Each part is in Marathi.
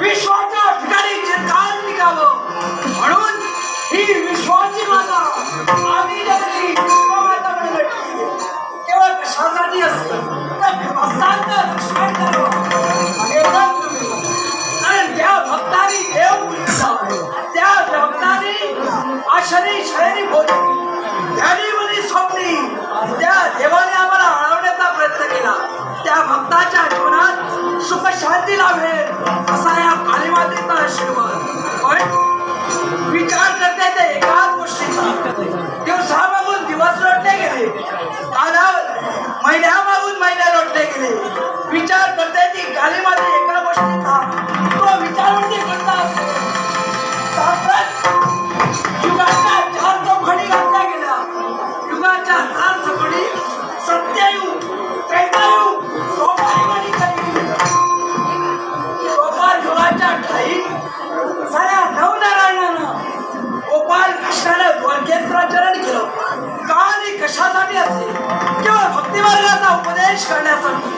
विश्वाच्या ठिकाणी चिरकाल टिकावं म्हणून ही विश्वाची माता आम्ही जगली विश्वमाता म्हणून केवळ कशासाठी असते? तर भक्तांचं रक्षण करावं कारण त्या देव त्या भक्तांनी आशरी शहरी भोजन त्याने स्वप्नी त्या देवाने आम्हाला हळवण्याचा प्रयत्न केला. त्या भक्ताच्या जीवनात सुख शांती लाभेल. question one. What? We got kardeş kardeş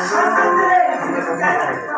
जेवढे विश्वाच्या